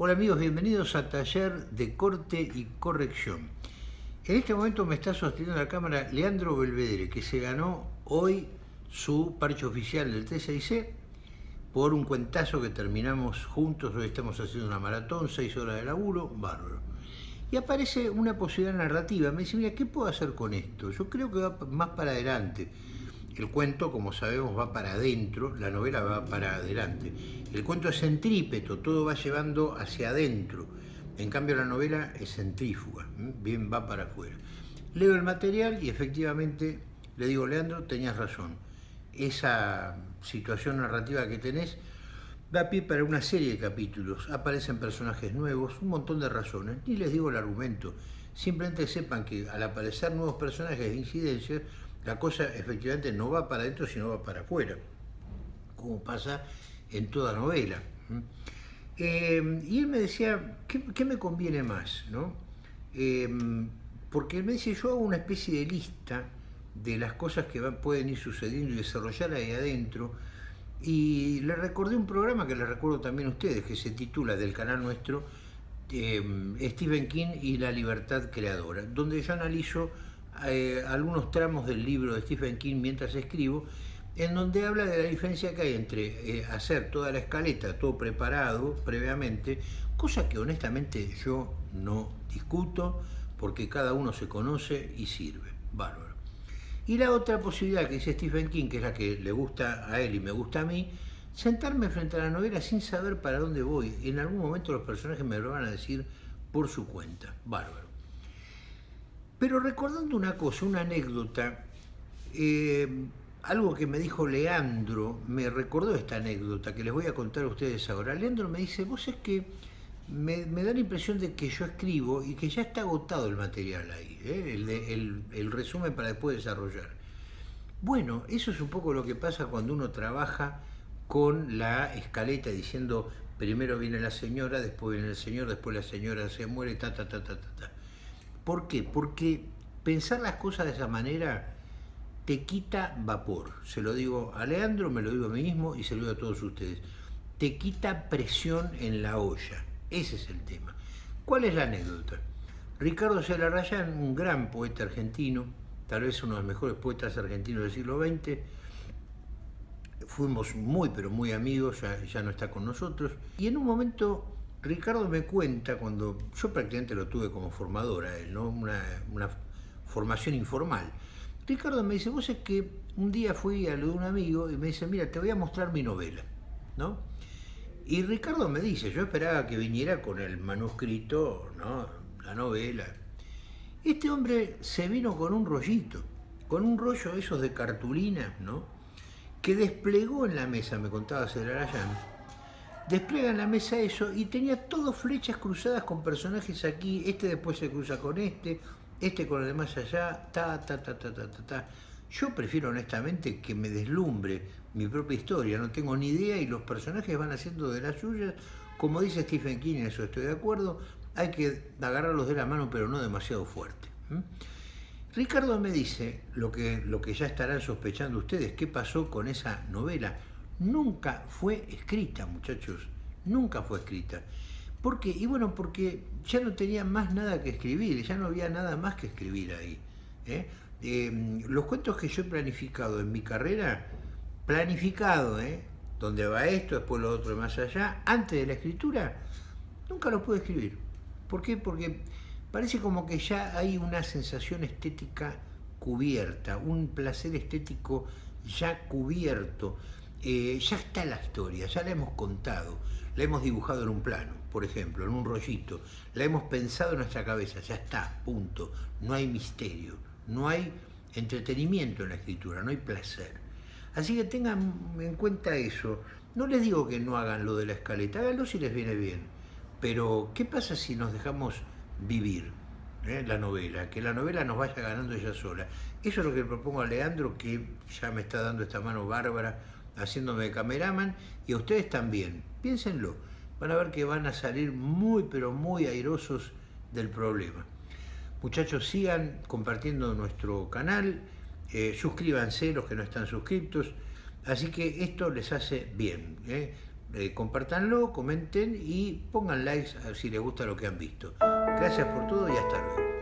Hola amigos, bienvenidos a Taller de Corte y Corrección. En este momento me está sosteniendo la cámara Leandro Belvedere, que se ganó hoy su parche oficial del T6C por un cuentazo que terminamos juntos, hoy estamos haciendo una maratón, seis horas de laburo, bárbaro. Y aparece una posibilidad narrativa, me dice, mira, ¿qué puedo hacer con esto? Yo creo que va más para adelante. El cuento, como sabemos, va para adentro, la novela va para adelante. El cuento es centrípeto, todo va llevando hacia adentro. En cambio la novela es centrífuga, bien va para afuera. Leo el material y efectivamente le digo, Leandro, tenías razón. Esa situación narrativa que tenés da pie para una serie de capítulos. Aparecen personajes nuevos, un montón de razones. Ni les digo el argumento. Simplemente sepan que al aparecer nuevos personajes de incidencia, la cosa efectivamente no va para adentro, sino va para afuera, como pasa en toda novela. Eh, y él me decía, ¿qué, me conviene más? ¿no? Eh, porque él me dice, yo hago una especie de lista de las cosas que pueden ir sucediendo y desarrollar ahí adentro, y le recordé un programa que le recuerdo también a ustedes, que se titula del canal nuestro, eh, Stephen King y la libertad creadora, donde yo analizo eh, algunos tramos del libro de Stephen King mientras escribo, en donde habla de la diferencia que hay entre eh, hacer toda la escaleta, todo preparado previamente, cosa que honestamente yo no discuto, porque cada uno se conoce y sirve. Bárbaro. Y la otra posibilidad que dice Stephen King, que es la que le gusta a él y me gusta a mí, sentarme frente a la novela sin saber para dónde voy. En algún momento los personajes me lo van a decir por su cuenta. Bárbaro. Pero recordando una cosa, una anécdota, eh, algo que me dijo Leandro, me recordó esta anécdota que les voy a contar a ustedes ahora. Leandro me dice, vos es que me, da la impresión de que yo escribo y que ya está agotado el material ahí, ¿eh? el, resumen para después desarrollar. Bueno, eso es un poco lo que pasa cuando uno trabaja con la escaleta diciendo primero viene la señora, después viene el señor, después la señora se muere, ta, ta, ta, ta, ta. ta. ¿Por qué? Porque pensar las cosas de esa manera te quita vapor. Se lo digo a Leandro, me lo digo a mí mismo y se lo digo a todos ustedes. Te quita presión en la olla. Ese es el tema. ¿Cuál es la anécdota? Ricardo Celarrayán, un gran poeta argentino, tal vez uno de los mejores poetas argentinos del siglo XX, fuimos muy pero muy amigos, ya, ya no está con nosotros, y en un momento Ricardo me cuenta, cuando yo prácticamente lo tuve como formadora, ¿no? una, formación informal. Ricardo me dice, vos es que un día fui a lo de un amigo y me dice, mira, te voy a mostrar mi novela. ¿no? Y Ricardo me dice, yo esperaba que viniera con el manuscrito, ¿no? la novela. Este hombre se vino con un rollito, con un rollo esos de cartulina, ¿no? que desplegó en la mesa, me contaba Celarayán, despliega en la mesa eso y tenía todo flechas cruzadas con personajes aquí, este después se cruza con este, este con el de más allá, ta, ta, ta, ta, ta, ta, ta. Yo prefiero honestamente que me deslumbre mi propia historia, no tengo ni idea y los personajes van haciendo de las suyas, como dice Stephen King, eso estoy de acuerdo, hay que agarrarlos de la mano pero no demasiado fuerte. Ricardo me dice, lo que, lo que ya estarán sospechando ustedes, qué pasó con esa novela, nunca fue escrita, muchachos, nunca fue escrita. ¿Por qué? Y bueno, porque ya no tenía más nada que escribir, ya no había nada más que escribir ahí. ¿eh? Em, los cuentos que yo he planificado en mi carrera, planificado, ¿eh? donde va esto, después lo otro más allá, antes de la escritura, nunca los pude escribir. ¿Por qué? Porque parece como que ya hay una sensación estética cubierta, un placer estético ya cubierto, eh, ya está la historia, ya la hemos contado, la hemos dibujado en un plano, por ejemplo, en un rollito, la hemos pensado en nuestra cabeza, ya está, punto, no hay misterio, no hay entretenimiento en la escritura, no hay placer. Así que tengan en cuenta eso, no les digo que no hagan lo de la escaleta, háganlo si les viene bien, pero ¿qué pasa si nos dejamos vivir? Eh, la novela, que la novela nos vaya ganando ella sola. Eso es lo que propongo a Leandro, que ya me está dando esta mano bárbara haciéndome de cameraman y a ustedes también. Piénsenlo, van a ver que van a salir muy pero muy airosos del problema. Muchachos, sigan compartiendo nuestro canal, eh, suscríbanse los que no están suscriptos, así que esto les hace bien. ¿eh? eh, compartanlo, comenten y pongan likes si les gusta lo que han visto. Gracias por todo y hasta luego.